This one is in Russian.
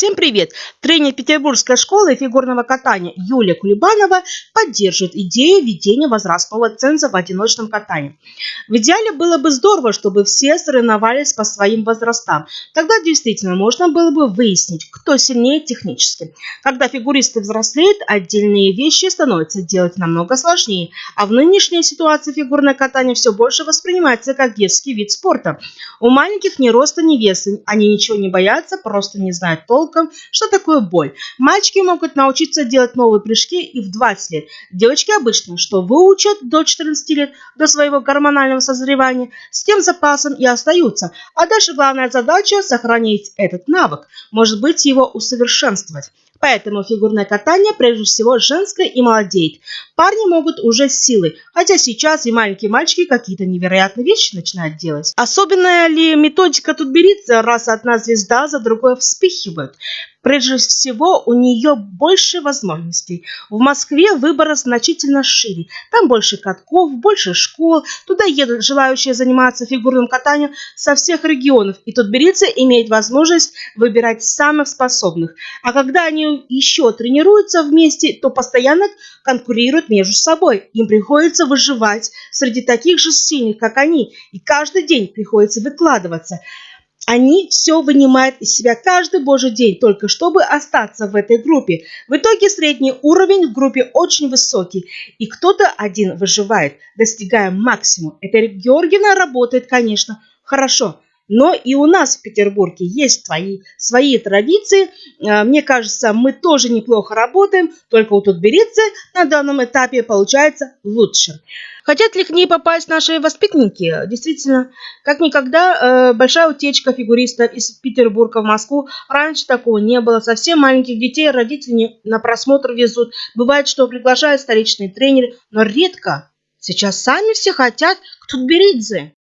Всем привет! Тренер Петербургской школы фигурного катания Юлия Кулебанова поддерживает идею введения возрастного ценза в одиночном катании. В идеале было бы здорово, чтобы все соревновались по своим возрастам. Тогда действительно можно было бы выяснить, кто сильнее технически. Когда фигуристы взрослеют, отдельные вещи становятся делать намного сложнее, а в нынешней ситуации фигурное катание все больше воспринимается как детский вид спорта. У маленьких ни роста, ни веса, они ничего не боятся, просто не знают толка толком, что такое боль. Мальчики могут научиться делать новые прыжки и в 20 лет. Девочки обычно, что выучат до 14 лет, до своего гормонального созревания, с тем запасом и остаются. А дальше главная задача – сохранить этот навык, может быть его усовершенствовать. Поэтому фигурное катание прежде всего женское и молодеет. Парни могут уже с силой, хотя сейчас и маленькие мальчики какие-то невероятные вещи начинают делать. Особенная ли методика тут берется, раз одна звезда за другой вспыхивает? Прежде всего, у нее больше возможностей. В Москве выбор значительно шире. Там больше катков, больше школ. Туда едут желающие заниматься фигурным катанием со всех регионов. И тут Тутберидзе имеет возможность выбирать самых способных. А когда они еще тренируются вместе, то постоянно конкурируют между собой. Им приходится выживать среди таких же сильных, как они. И каждый день приходится выкладываться. Они все вынимают из себя каждый божий день, только чтобы остаться в этой группе. В итоге средний уровень в группе очень высокий, и кто-то один выживает, достигая максимум. Эта Георгиевна работает, конечно, хорошо, но и у нас в Петербурге есть свои, свои традиции. А, мне кажется, мы тоже неплохо работаем, только у Тутберидзе на данном этапе получается лучше. Хотят ли к ней попасть наши воспитанники? Действительно, как никогда, э, большая утечка фигуристов из Петербурга в Москву. Раньше такого не было. Совсем маленьких детей родители на просмотр везут. Бывает, что приглашают столичные тренеры, но редко. Сейчас сами все хотят к Тутберидзе.